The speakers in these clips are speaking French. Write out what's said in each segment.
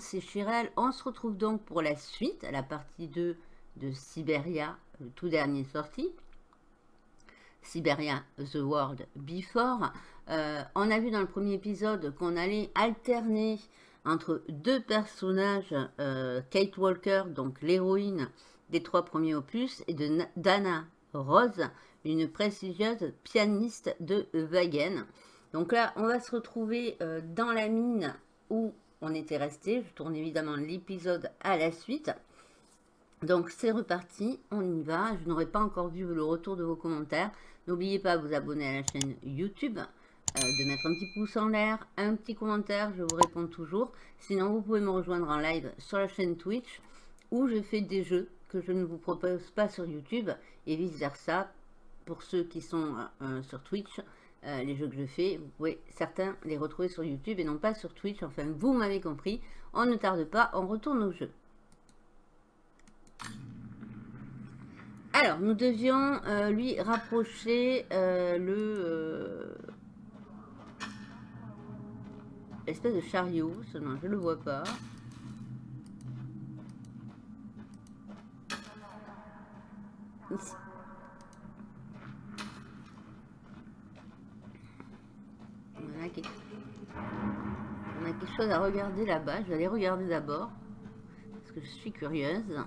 c'est Chirel. On se retrouve donc pour la suite, la partie 2 de Siberia, le tout dernier sorti. Siberia The World Before. Euh, on a vu dans le premier épisode qu'on allait alterner entre deux personnages, euh, Kate Walker, donc l'héroïne des trois premiers opus, et de Dana Rose, une prestigieuse pianiste de Wagen. Donc là, on va se retrouver euh, dans la mine où on était resté. Je tourne évidemment l'épisode à la suite. Donc c'est reparti, on y va. Je n'aurais pas encore vu le retour de vos commentaires. N'oubliez pas de vous abonner à la chaîne YouTube, euh, de mettre un petit pouce en l'air, un petit commentaire, je vous réponds toujours. Sinon, vous pouvez me rejoindre en live sur la chaîne Twitch où je fais des jeux que je ne vous propose pas sur YouTube et vice versa pour ceux qui sont euh, sur Twitch. Euh, les jeux que je fais, vous pouvez certains les retrouver sur YouTube et non pas sur Twitch. Enfin, vous m'avez compris. On ne tarde pas, on retourne au jeu. Alors, nous devions euh, lui rapprocher euh, le... L'espèce de chariot, seulement je ne le vois pas. On a, quelque... On a quelque chose à regarder là-bas. Je vais aller regarder d'abord. Parce que je suis curieuse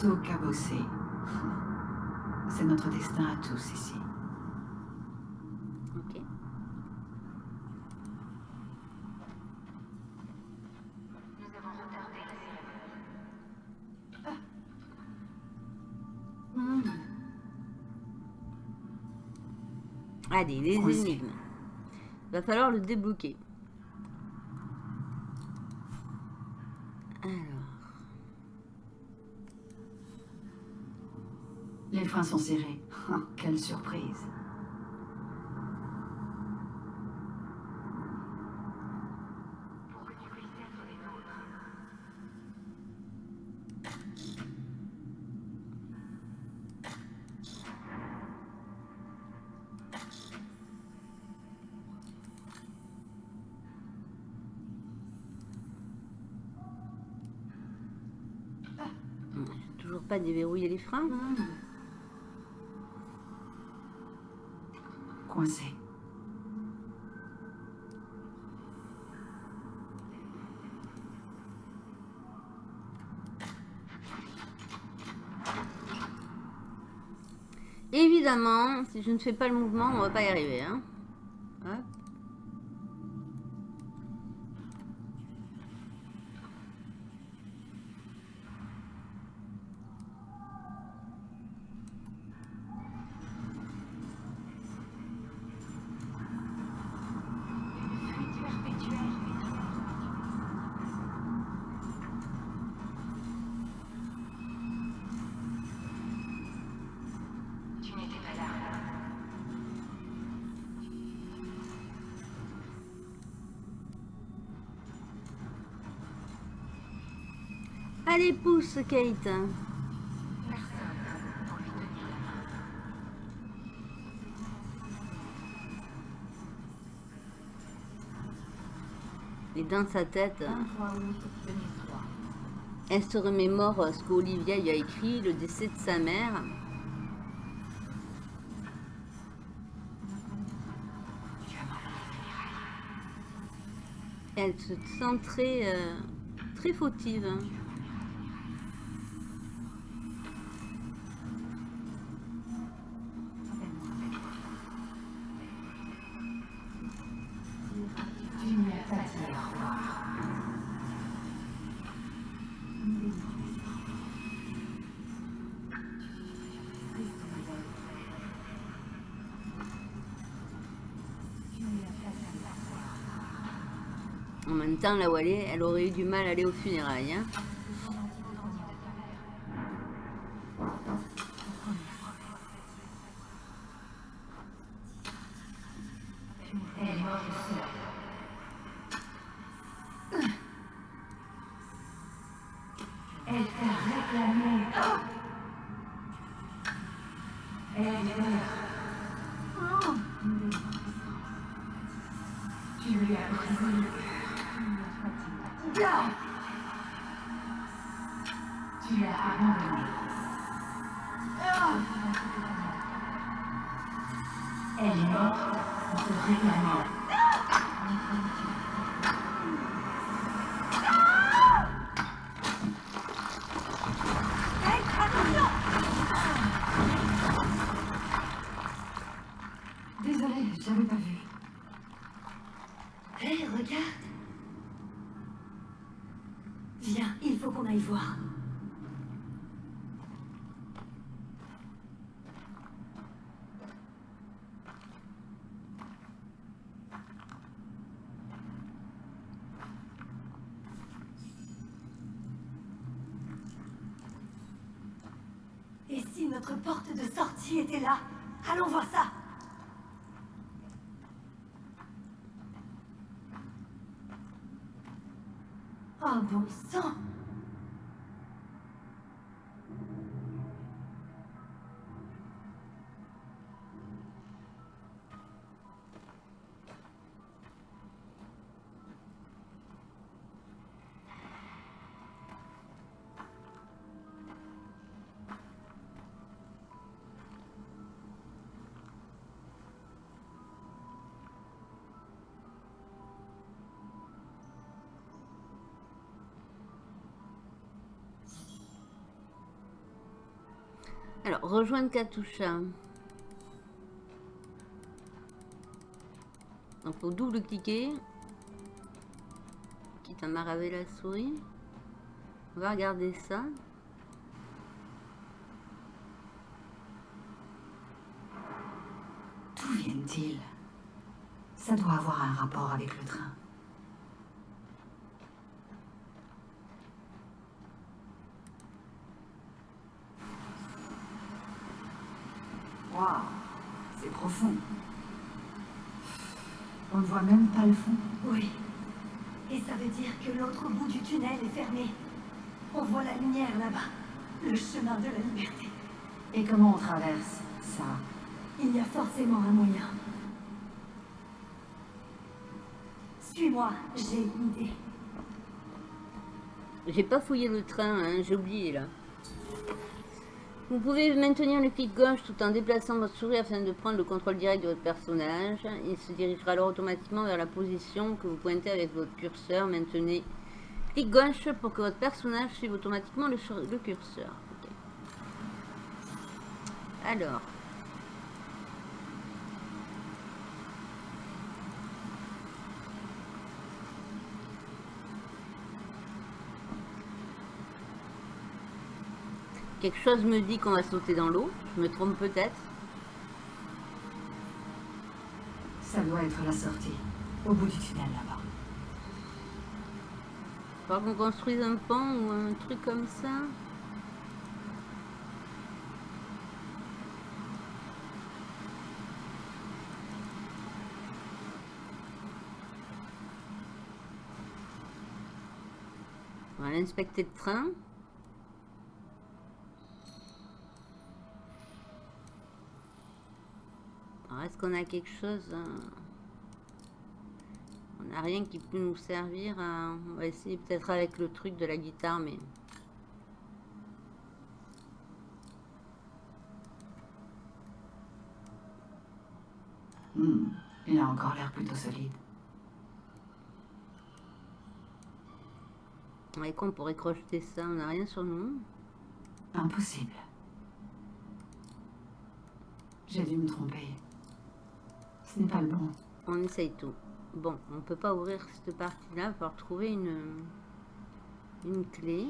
tout cabossé. C'est notre destin à tous ici. Ok. Nous avons retardé la cérémonie. Hmm. Allez, les énigmes. Va falloir le débloquer. Freins sont serrés. Oh, quelle surprise. Toujours pas déverrouillé les freins. Évidemment, si je ne fais pas le mouvement, on va pas y arriver. Hein. Pousse, Kate. Et dans sa tête, 23 août 2003. elle se remémore ce qu'Olivia lui a écrit, le décès de sa mère? Elle se sent très, euh, très fautive. Là où elle aurait eu du mal à aller aux funérailles. hein. Notre porte de sortie était là. Allons voir ça. Oh bon sang rejoindre Katusha. Donc, faut double-cliquer. Quitte à maraver la souris. On va regarder ça. D'où viennent-ils Ça doit avoir un rapport avec le train. Waouh, c'est profond. On ne voit même pas le fond. Oui. Et ça veut dire que l'autre bout du tunnel est fermé. On voit la lumière là-bas. Le chemin de la liberté. Et comment on traverse ça? Il y a forcément un moyen. Suis-moi, j'ai une idée. J'ai pas fouillé le train, hein, j'ai oublié là. Vous pouvez maintenir le clic gauche tout en déplaçant votre souris afin de prendre le contrôle direct de votre personnage. Il se dirigera alors automatiquement vers la position que vous pointez avec votre curseur. Maintenez clic gauche pour que votre personnage suive automatiquement le, curseur. Alors. Quelque chose me dit qu'on va sauter dans l'eau. Je me trompe peut-être. Ça doit être la sortie. Au bout du tunnel là-bas. Faut qu'on construise un pont ou un truc comme ça. On va aller inspecter le train. Alors, est-ce qu'on a quelque chose hein? On n'a rien qui peut nous servir. à- On va essayer peut-être avec le truc de la guitare, mais... Hmm, Il a encore l'air plutôt solide. Ouais, qu'on pourrait crocheter ça. On n'a rien sur nous. Impossible. J'ai dû me tromper. Ce n'est pas le bon. On essaye tout. Bon, on peut pas ouvrir cette partie-là. Falloir trouver une, une clé.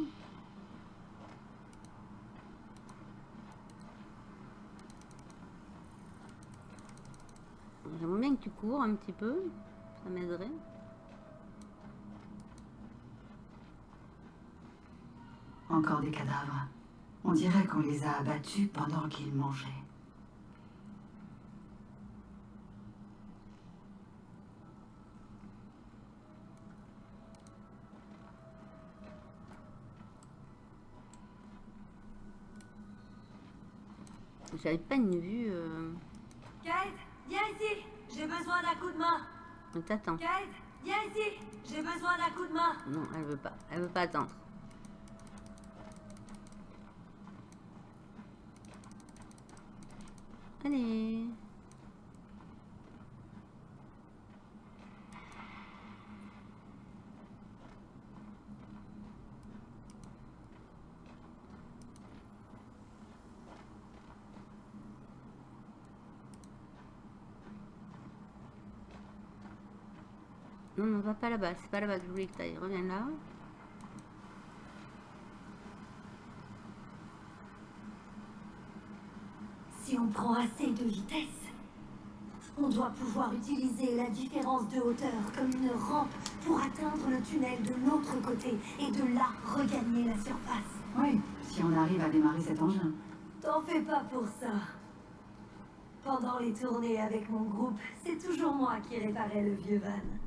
J'aimerais bien que tu cours un petit peu. Ça m'aiderait. Encore des cadavres. On dirait qu'on les a abattus pendant qu'ils mangeaient. j'avais peine une Euh... Kate, viens ici J'ai besoin d'un coup de main Mais t'attends. Kate, viens ici J'ai besoin d'un coup de main Non, elle veut pas. Elle veut pas attendre. Allez Pas là-bas. C'est pas là-bas que je voulais que tu ailles. Reviens là. Si on prend assez de vitesse, on doit pouvoir utiliser la différence de hauteur comme une rampe pour atteindre le tunnel de l'autre côté et de là regagner la surface. Oui, si on arrive à démarrer cet engin. T'en fais pas pour ça. Pendant les tournées avec mon groupe, c'est toujours moi qui réparais le vieux van.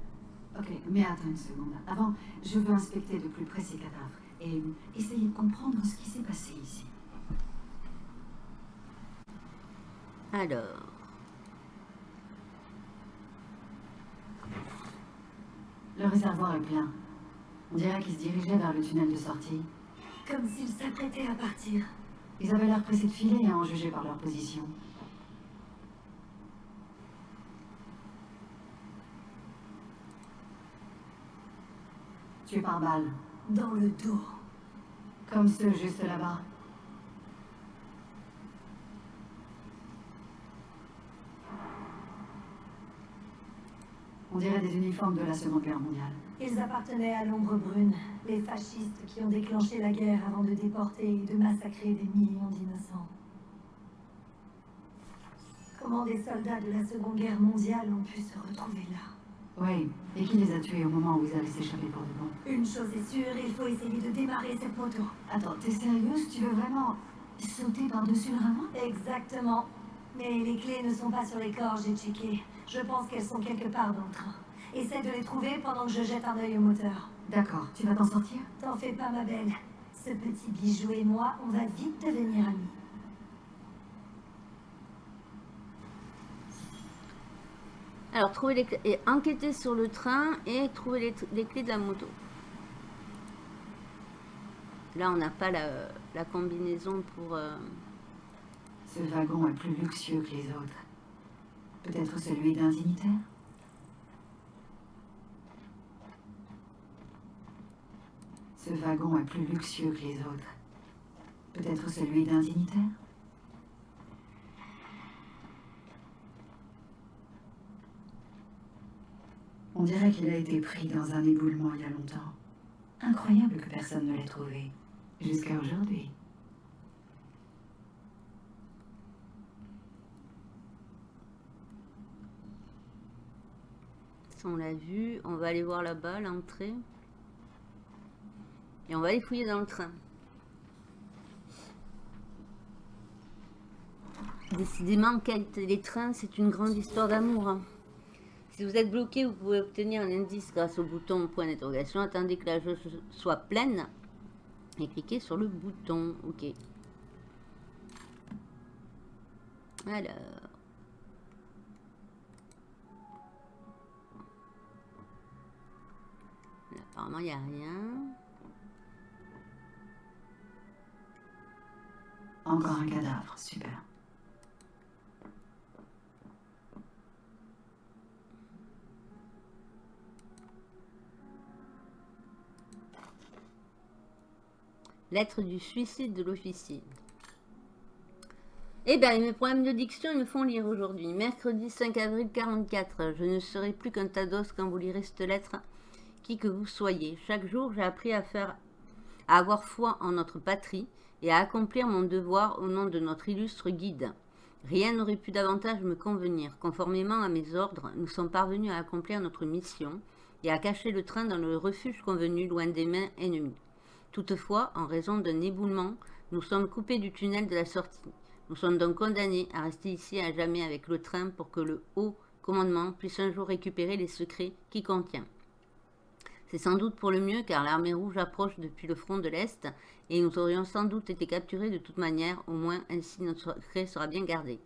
Ok, mais attends une seconde. Avant, je veux inspecter de plus près ces cadavres et essayer de comprendre ce qui s'est passé ici. Alors. Le réservoir est plein. On dirait qu'ils se dirigeaient vers le tunnel de sortie. Comme s'ils s'apprêtaient à partir. Ils avaient l'air pressés de filer à en juger par leur position. Tués par balle, Dans le dos. comme ceux juste là-bas. On dirait des uniformes de la Seconde Guerre mondiale. Ils appartenaient à l'ombre brune, les fascistes qui ont déclenché la guerre avant de déporter et de massacrer des millions d'innocents. Comment des soldats de la Seconde Guerre mondiale ont pu se retrouver là? Oui, et qui les a tués au moment où ils allaient s'échapper pour de bon Une chose est sûre, il faut essayer de démarrer cette moto. Attends, t'es sérieuse Tu veux vraiment sauter par-dessus le ravin Exactement. Mais les clés ne sont pas sur les corps, j'ai checké. Je pense qu'elles sont quelque part dans le train. Essaie de les trouver pendant que je jette un œil au moteur. D'accord, tu vas t'en sortir? T'en fais pas, ma belle. Ce petit bijou et moi, on va vite devenir amis. Alors, trouver les clés, et enquêter sur le train et trouver les, clés de la moto. Là, on n'a pas la, la combinaison pour... euh, Ce wagon est plus luxueux que les autres. Peut-être celui d'un dignitaire? Ce wagon est plus luxueux que les autres. Peut-être celui d'un dignitaire? On dirait qu'il a été pris dans un éboulement il y a longtemps. Incroyable que personne ne l'ait trouvé. Jusqu'à aujourd'hui. On l'a vu. On va aller voir là-bas, l'entrée. Et on va aller fouiller dans le train. Décidément, les trains, c'est une grande histoire d'amour. Si vous êtes bloqué, vous pouvez obtenir un indice grâce au bouton point d'interrogation. Attendez que la jauge soit pleine et cliquez sur le bouton. Ok. Alors. Apparemment, il n'y a rien. Encore un cadavre, super. Lettre du suicide de l'officier. Eh bien, mes problèmes de diction me font lire aujourd'hui. Mercredi 5 avril 44. Je ne serai plus qu'un tados quand vous lirez cette lettre, qui que vous soyez. Chaque jour, j'ai appris à faire, à avoir foi en notre patrie et à accomplir mon devoir au nom de notre illustre guide. Rien n'aurait pu davantage me convenir. Conformément à mes ordres, nous sommes parvenus à accomplir notre mission et à cacher le train dans le refuge convenu loin des mains ennemies. Toutefois, en raison d'un éboulement, nous sommes coupés du tunnel de la sortie. Nous sommes donc condamnés à rester ici à jamais avec le train pour que le haut commandement puisse un jour récupérer les secrets qu'il contient. C'est sans doute pour le mieux car l'armée rouge approche depuis le front de l'Est et nous aurions sans doute été capturés de toute manière, au moins ainsi notre secret sera bien gardé.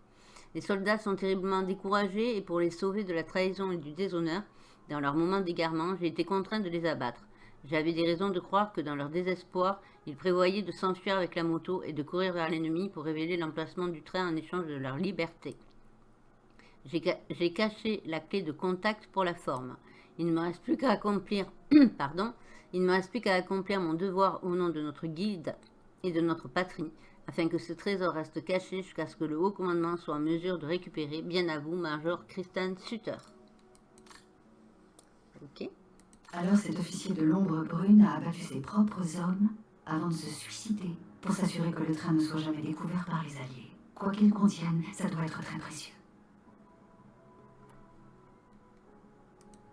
Les soldats sont terriblement découragés et pour les sauver de la trahison et du déshonneur, dans leur moment d'égarement, j'ai été contraint de les abattre. J'avais des raisons de croire que dans leur désespoir, ils prévoyaient de s'enfuir avec la moto et de courir vers l'ennemi pour révéler l'emplacement du train en échange de leur liberté. J'ai ca- j'ai caché la clé de contact pour la forme. Il ne me reste plus qu'à accomplir, pardon, il ne me reste plus qu'à accomplir mon devoir au nom de notre guide et de notre patrie, afin que ce trésor reste caché jusqu'à ce que le haut commandement soit en mesure de récupérer. Bien à vous, Major Kristen Sutter. Ok. Alors cet officier de l'ombre brune a abattu ses propres hommes avant de se suicider pour s'assurer que le train ne soit jamais découvert par les Alliés. Quoi qu'il contienne, ça doit être très précieux.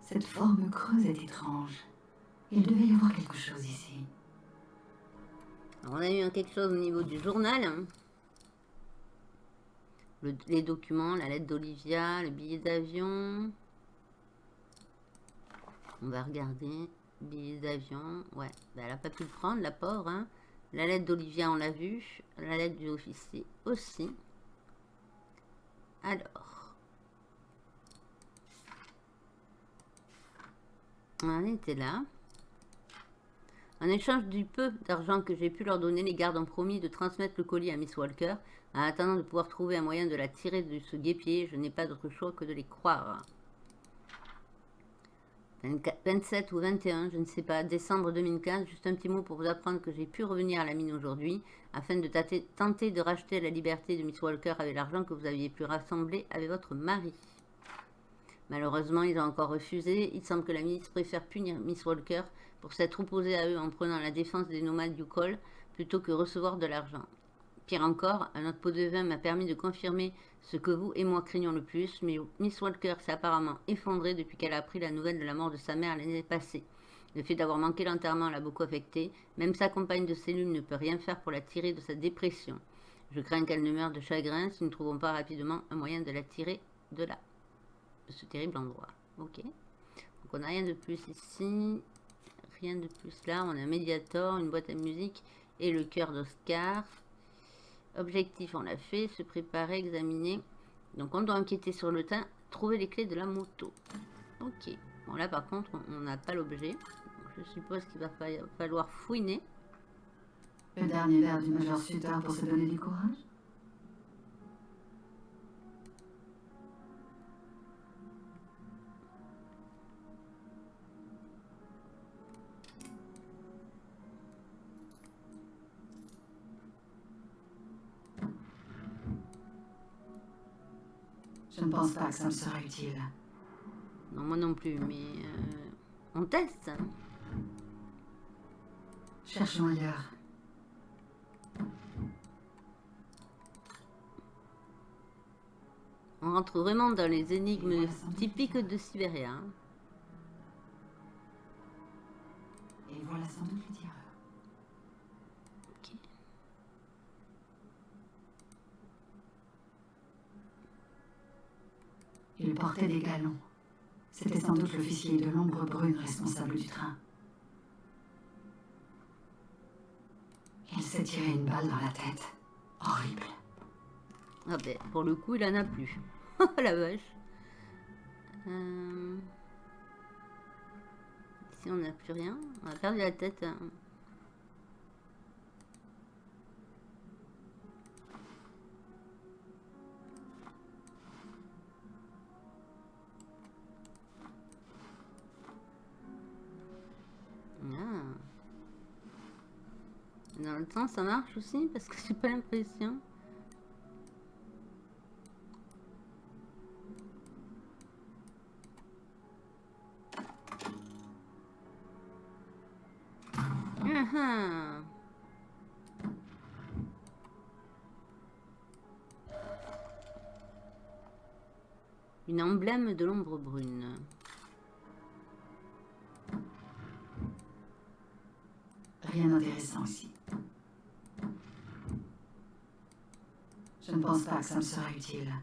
Cette forme creuse est étrange. Il devait y avoir quelque chose ici. On a eu quelque chose au niveau du journal. hein. Le- les documents, la lettre d'Olivia, le billet d'avion. On va regarder. Billet d'avion. Ouais, ben, elle n'a pas pu le prendre, la pauvre. hein. La lettre d'Olivia, on l'a vu. La lettre du officier aussi. Alors. On était là. En échange du peu d'argent que j'ai pu leur donner, les gardes ont promis de transmettre le colis à Miss Walker. En attendant de pouvoir trouver un moyen de la tirer de ce guépier, je n'ai pas d'autre choix que de les croire. 24 27 ou 21, je ne sais pas, décembre 2015, juste un petit mot pour vous apprendre que j'ai pu revenir à la mine aujourd'hui afin de tenter de racheter la liberté de Miss Walker avec l'argent que vous aviez pu rassembler avec votre mari. Malheureusement, ils ont encore refusé. Il semble que la milice préfère punir Miss Walker pour s'être opposée à eux en prenant la défense des nomades Yukol plutôt que recevoir de l'argent. Pire encore, un autre pot de vin m'a permis de confirmer ce que vous et moi craignons le plus, mais Miss Walker s'est apparemment effondrée depuis qu'elle a appris la nouvelle de la mort de sa mère l'année passée. Le fait d'avoir manqué l'enterrement l'a beaucoup affectée. Même sa compagne de cellule ne peut rien faire pour la tirer de sa dépression. Je crains qu'elle ne meure de chagrin si nous ne trouvons pas rapidement un moyen de la tirer de là, de ce terrible endroit. Ok. Donc on n'a rien de plus ici. Rien de plus là. On a un médiator, une boîte à musique et le cœur d'Oscar. Objectif, on l'a fait. Se préparer, examiner. Donc on doit enquêter sur le temps, trouver les clés de la moto. Ok. Bon là par contre, on- n'a pas l'objet. Je suppose qu'il va fa- falloir fouiner. Le dernier verre du Major Sutter pour se donner du courage pense pas que ça me sera utile. Non, moi non plus, mais euh, on teste. Cherchons ailleurs. On rentre vraiment dans les énigmes typiques de Sibéria. hein. Et voilà sans doute le tireur. Ok. Il portait des galons. C'était sans doute l'officier de l'ombre brune responsable du train. Il s'est tiré une balle dans la tête. Horrible. Ah ben, pour le coup, il en a plus. Oh la vache. Euh, Ici, on n'a plus rien. On a perdu la tête. hein. Le temps, ça marche aussi parce que j'ai pas l'impression. Ah Une emblème de l'ombre brune. Rien d'intéressant ici. Je ne pense pas que ça me sera utile.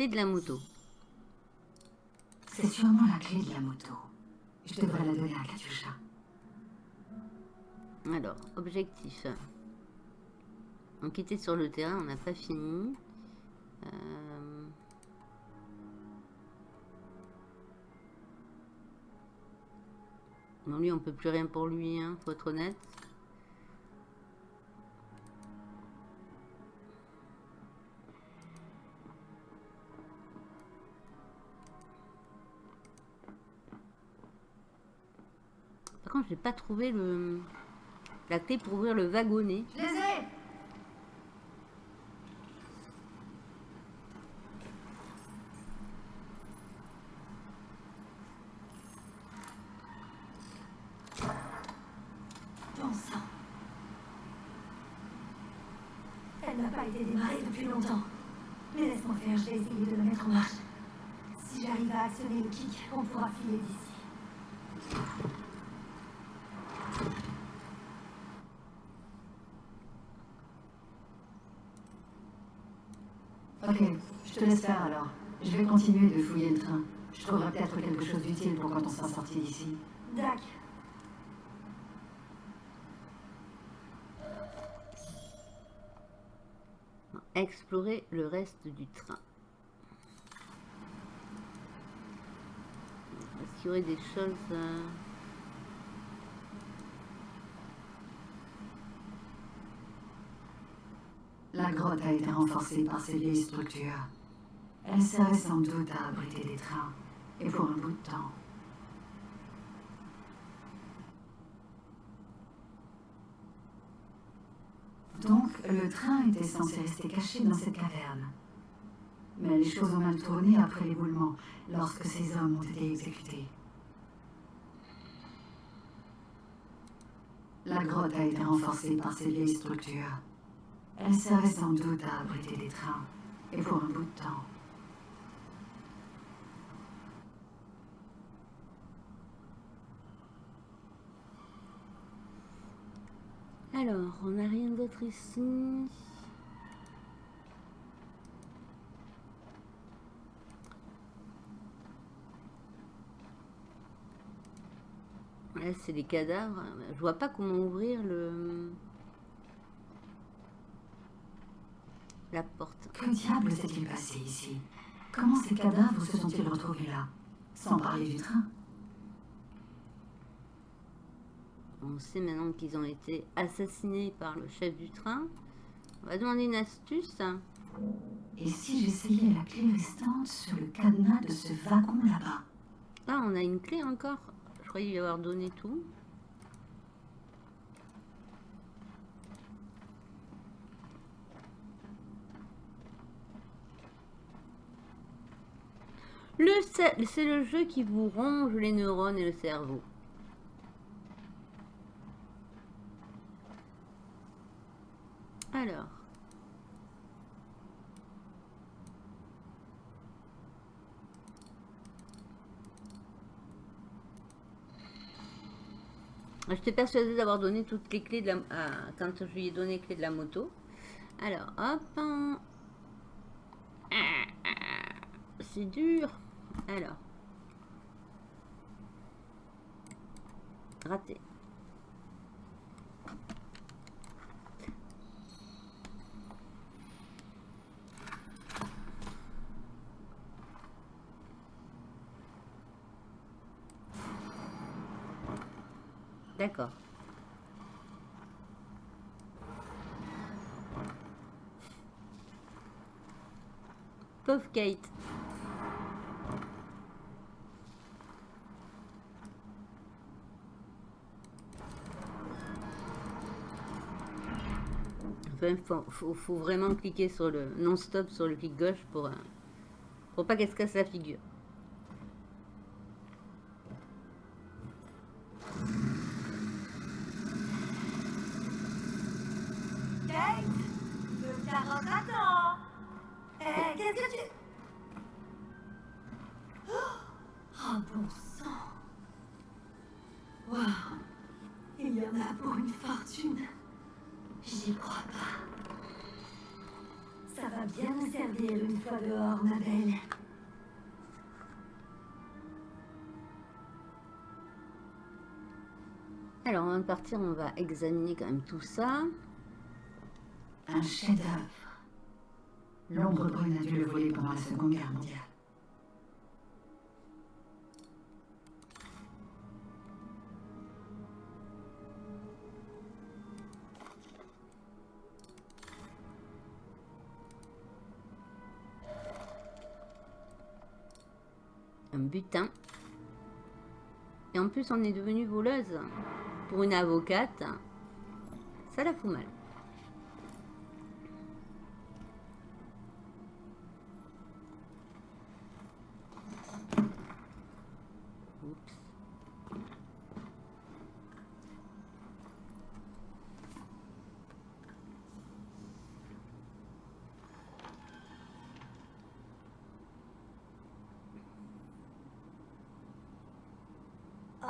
De la moto. C'est sûrement la clé de la moto. Je devrais la donner à Katyusha. Alors, objectif. Enquêter sur le terrain, on n'a pas fini. Euh, Bon, lui, on peut plus rien pour lui, hein, faut être honnête. Par contre, je n'ai pas trouvé le la clé pour ouvrir le wagonnet. Je les ai Bon sang. Elle n'a pas été démarrée depuis longtemps. Mais laisse-moi faire, je vais essayer de la mettre en marche. Si j'arrive à actionner le kick, on pourra filer d'ici. Ok, je te laisse faire alors. Je vais continuer de fouiller le train. Je trouverai peut-être quelque chose d'utile pour quand on sera sorti d'ici. Dac. Explorer le reste du train. Est-ce qu'il y aurait des choses... euh, La grotte a été renforcée par ces vieilles structures. Elle servait sans doute à abriter des trains. Et pour un bout de temps. Donc, le train était censé rester caché dans cette caverne. Mais les choses ont mal tourné après l'éboulement, lorsque ces hommes ont été exécutés. La grotte a été renforcée par ces vieilles structures. Elle servait sans doute à abriter des trains, et pour un bout de temps. Alors, on n'a rien d'autre ici. Là, c'est les cadavres. Je vois pas comment ouvrir le... La porte. Que diable s'est-il passé ici? Comment ces cadavres se sont-ils retrouvés là? Sans parler du train On sait maintenant qu'ils ont été assassinés par le chef du train. On va demander une astuce. Et si j'essayais la clé restante sur le cadenas de ce wagon là-bas? Ah, on a une clé encore. Je croyais lui avoir donné tout. C'est le jeu qui vous ronge les neurones et le cerveau. Alors. J'étais persuadée d'avoir donné toutes les clés de la, quand je lui ai donné les clés de la moto. Alors, hop. hein. C'est dur. Alors. Raté. D'accord. Pauvre Kate. Enfin, faut, faut, faut vraiment cliquer sur le non-stop sur le clic gauche pour, euh, pour pas qu'elle se casse la figure. Kate Le carotte attend Eh, qu'est-ce que tu... Oh, bon sang Waouh Il y en a pour une fortune J'y crois pas. va bien nous servir une fois dehors, ma belle. Alors, avant de partir, on va examiner quand même tout ça. Un chef-d'œuvre. L'ombre brune a dû le voler pendant la Seconde Guerre mondiale. Butin. Et en plus, on est devenue voleuse. Pour une avocate, ça la fout mal.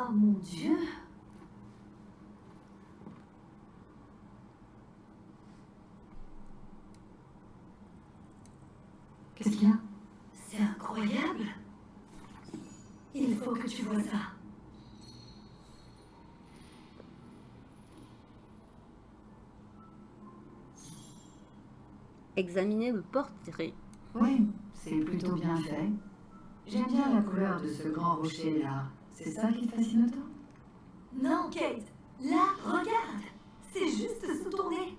Oh mon dieu Qu'est-ce qu'il y a? C'est incroyable Il faut que tu vois ça. Examiner le portrait. Oui, c'est plutôt bien fait. J'aime bien la couleur de ce grand rocher là. C'est ça qui fascine autant? Non, Kate Là, regarde C'est juste sous ton nez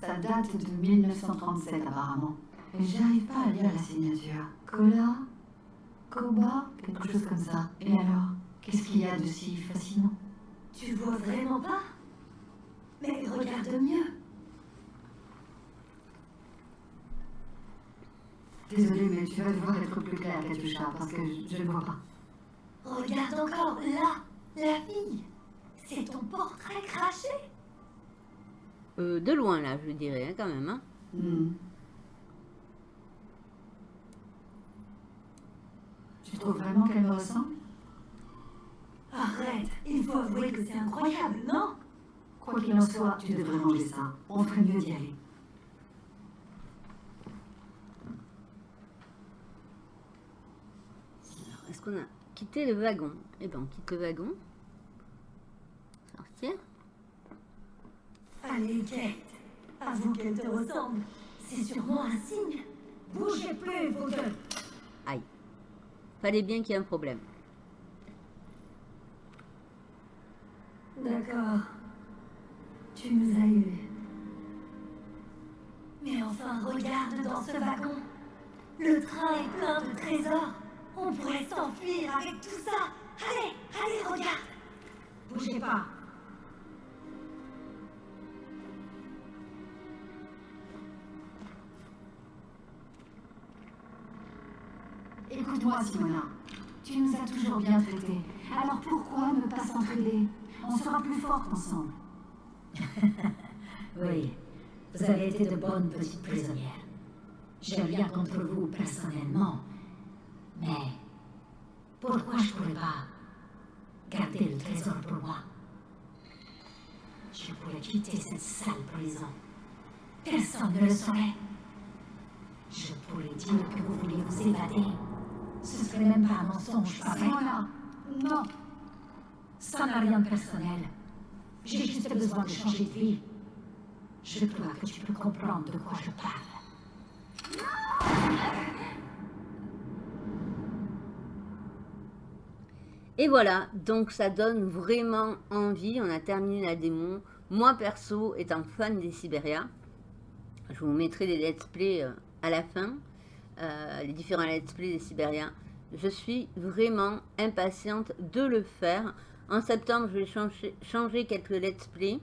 Ça date de 1937 apparemment. Et j'arrive pas à lire la signature. Cola Koba Quelque chose comme ça. Et alors Qu'est-ce qu'il y a de si fascinant? Tu vois vraiment pas? Mais regarde mieux Désolée, mais tu vas devoir être plus clair, Katusha, parce que je, je ne vois pas. Regarde encore, là La fille C'est ton portrait craché Euh, de loin, là, je dirais, hein, quand même. hein. Hmm. Tu trouves vraiment qu'elle me ressemble? Arrête Il faut avouer que c'est incroyable, non? Quoi qu'il en soit, tu devrais manger ça. On ferait mieux d'y aller. Alors, Est-ce qu'on a quitté le wagon? Eh bien, on quitte le wagon. Sortir. Allez, Kate Avoue qu'elle te ressemble C'est sûrement un signe Bougez plus, vous deux Aïe. Fallait bien qu'il y ait un problème. D'accord. Tu nous as eu. Mais enfin, regarde dans ce wagon. Le train est plein de trésors. On pourrait s'enfuir avec tout ça. Allez, allez, regarde. Bougez pas. Écoute-moi, Simona. Tu nous as toujours bien traités. Alors pourquoi ne pas s'entraider? On sera plus fortes ensemble. Oui, vous avez été de bonnes petites prisonnières. J'ai rien contre vous personnellement. Mais pourquoi je pourrais pas garder le trésor pour moi? Je pourrais quitter cette sale prison. Personne ne le saurait. Je pourrais dire que vous vouliez vous évader. Ce serait même pas un mensonge, pareil. Simona, non. Ça n'a rien de personnel. J'ai juste besoin de changer de vie. Je crois que tu peux comprendre de quoi je parle. Et voilà, donc ça donne vraiment envie. On a terminé la démon. Moi, perso, étant fan des Siberia, je vous mettrai les let's play euh, à la fin, euh, les différents let's play des Siberia. Je suis vraiment impatiente de le faire. En septembre, je vais changer, quelques let's play.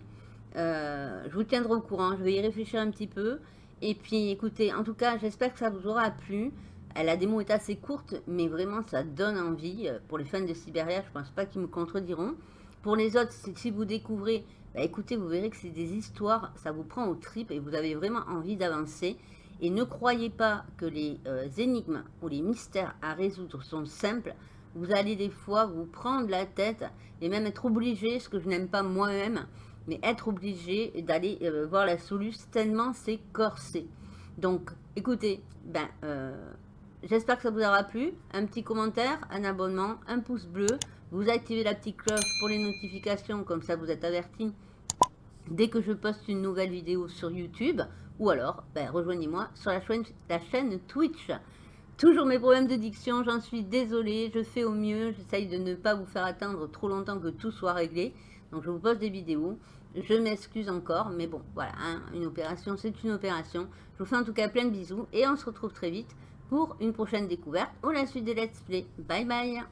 Euh, je vous tiendrai au courant, je vais y réfléchir un petit peu. Et puis écoutez, en tout cas, j'espère que ça vous aura plu. Euh, La démo est assez courte, mais vraiment ça donne envie. Euh, Pour les fans de Siberia, je pense pas qu'ils me contrediront. Pour les autres, si vous découvrez, bah, écoutez, vous verrez que c'est des histoires, ça vous prend au trip et vous avez vraiment envie d'avancer. Et ne croyez pas que les énigmes ou les mystères à résoudre sont simples. Vous allez des fois vous prendre la tête et même être obligé, ce que je n'aime pas moi-même, mais être obligé d'aller euh, voir la solution tellement c'est corsé. Donc, écoutez, ben, euh, j'espère que ça vous aura plu. Un petit commentaire, un abonnement, un pouce bleu. Vous activez la petite cloche pour les notifications, comme ça vous êtes averti dès que je poste une nouvelle vidéo sur YouTube. Ou alors, ben, rejoignez-moi sur la chaîne Twitch. Toujours mes problèmes de diction, j'en suis désolée, je fais au mieux, j'essaye de ne pas vous faire attendre trop longtemps que tout soit réglé. Donc je vous poste des vidéos, je m'excuse encore, mais bon, voilà, hein, une opération c'est une opération. Je vous fais en tout cas plein de bisous et on se retrouve très vite pour une prochaine découverte ou la suite des let's play. Bye bye